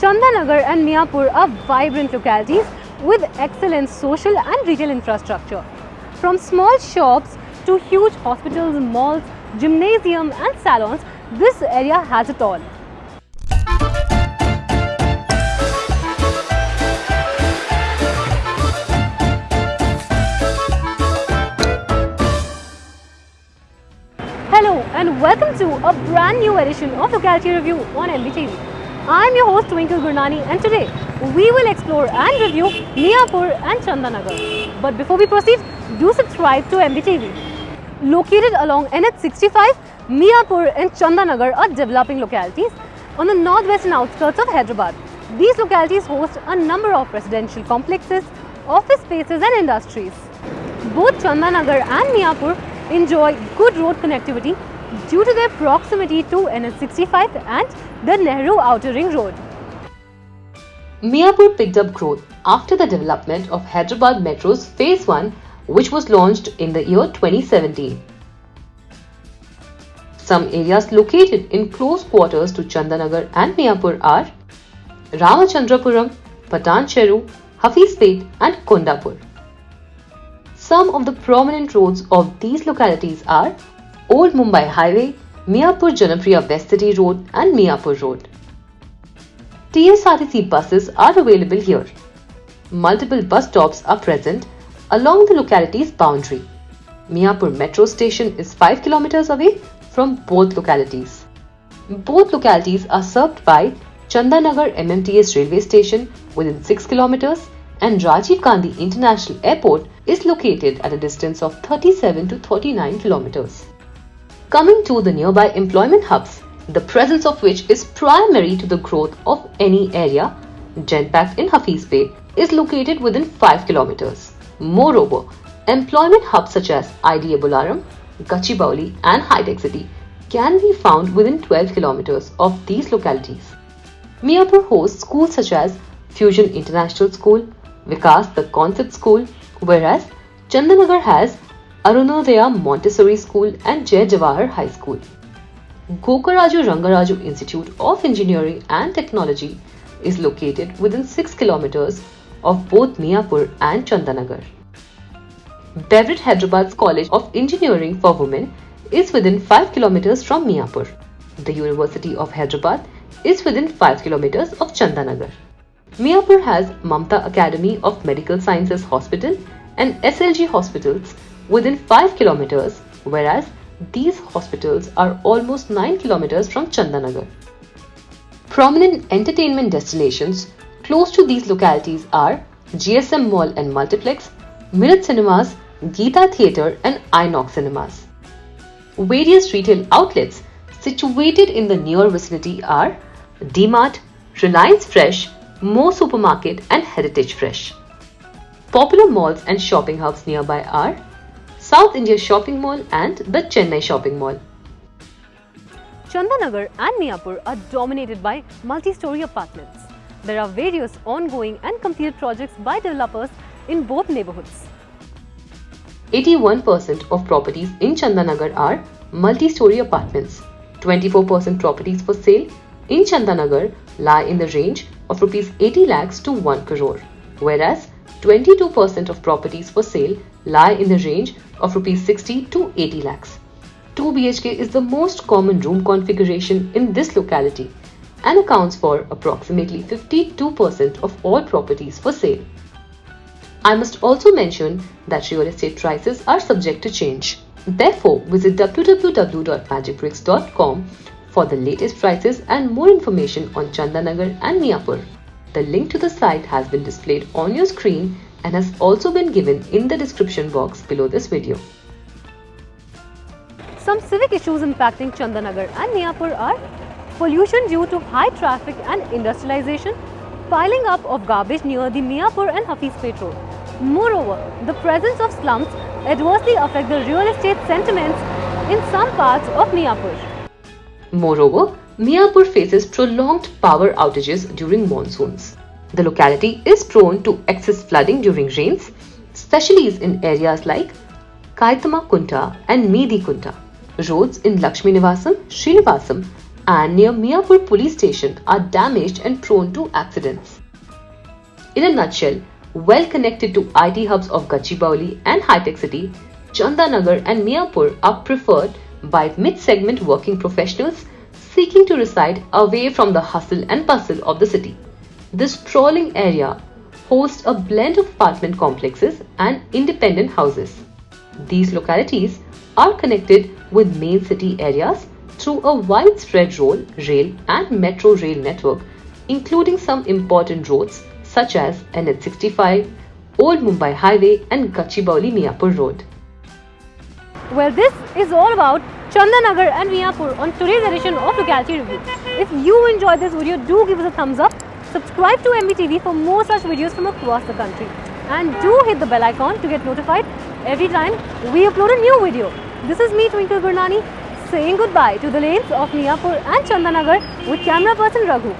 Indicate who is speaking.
Speaker 1: Chandanagar and Miapur are vibrant localities with excellent social and retail infrastructure. From small shops to huge hospitals, malls, gymnasium and salons, this area has it all. Hello and welcome to a brand new edition of Locality Review on MBTV. I'm your host Twinkle Gurnani and today we will explore and review Miapur and Chandanagar. But before we proceed, do subscribe to MBTV. Located along NH65, Miapur and Chandanagar are developing localities on the northwestern outskirts of Hyderabad. These localities host a number of residential complexes, office spaces and industries. Both Chandanagar and Miapur enjoy good road connectivity due to their proximity to NH65 and the Nehru Outer Ring Road.
Speaker 2: Miapur picked up growth after the development of Hyderabad Metro's Phase 1 which was launched in the year 2017. Some areas located in close quarters to Chandanagar and Miapur are Ramachandrapuram, Patancheru, Hafizpet and Kondapur. Some of the prominent roads of these localities are Old Mumbai Highway, Miapur Janapriya West City Road and Miapur Road. TSRTC buses are available here. Multiple bus stops are present along the locality's boundary. Miapur metro station is 5 km away from both localities. Both localities are served by Chandanagar MMTS railway station within 6 km and Rajiv Gandhi International Airport is located at a distance of 37 to 39 kilometers. Coming to the nearby employment hubs, the presence of which is primary to the growth of any area, Genpact in Hafizpet is located within 5 kilometers. Moreover, employment hubs such as IDA Bolaram, Gachibowli and High-Tech City can be found within 12 kilometers of these localities. Miapur hosts schools such as Fusion International School, Vikas the Concept School, whereas Chandanagar has Arunodaya Montessori School and Jai Jawahar High School. Gokaraju Rangaraju Institute of Engineering and Technology is located within 6 kilometers of both Miapur and Chandanagar. BVRIT Hyderabad's College of Engineering for Women is within 5 kilometers from Miapur. The University of Hyderabad is within 5 kilometers of Chandanagar. Miapur has Mamata Academy of Medical Sciences Hospital and SLG hospitals within 5 kilometers, whereas these hospitals are almost 9 kilometers from Chandanagar. Prominent entertainment destinations close to these localities are GSM Mall and Multiplex, Mirat Cinemas, Geeta Theatre and Inox Cinemas. Various retail outlets situated in the near vicinity are DMart, Reliance Fresh, More Supermarket and Heritage Fresh. Popular malls and shopping hubs nearby are South India Shopping Mall and the Chennai Shopping Mall.
Speaker 1: Chandanagar and Miapur are dominated by multi-story apartments. There are various ongoing and completed projects by developers in both neighborhoods.
Speaker 2: 81% of properties in Chandanagar are multi-story apartments. 24% properties for sale in Chandanagar lie in the range of rupees 80 lakhs to 1 crore, whereas 22% of properties for sale lie in the range of rupees 60 to 80 lakhs. 2 BHK is the most common room configuration in this locality and accounts for approximately 52% of all properties for sale. I must also mention that real estate prices are subject to change. Therefore, visit www.magicbricks.com for the latest prices and more information on Chandanagar and Miapur. The link to the site has been displayed on your screen and has also been given in the description box below this video.
Speaker 1: Some civic issues impacting Chandanagar and Miapur are pollution due to high traffic and industrialization, piling up of garbage near the Miapur and Hafizpet road. Moreover, the presence of slums adversely affect the real estate sentiments in some parts of Miapur.
Speaker 2: Moreover, Miapur faces prolonged power outages during monsoons. The locality is prone to excess flooding during rains, especially in areas like Kaitama Kunta and Midi Kunta. Roads in Lakshmi Nivasam, Srinivasam and near Miapur police station are damaged and prone to accidents. In a nutshell, well connected to IT hubs of Gachibowli and High-Tech City, Chandanagar and Miapur are preferred by mid-segment working professionals seeking to reside away from the hustle and bustle of the city. This sprawling area hosts a blend of apartment complexes and independent houses. These localities are connected with main city areas through a widespread road, rail and metro rail network including some important roads such as NH65, Old Mumbai Highway and Gachibowli Miapur Road.
Speaker 1: Well, this is all about Chandanagar and Miapur on today's edition of Locality Review. If you enjoyed this video, do give us a thumbs up. Subscribe to MBTV for more such videos from across the country. And do hit the bell icon to get notified every time we upload a new video. This is me, Twinkle Gurnani, saying goodbye to the lanes of Miapur and Chandanagar with camera person Raghu.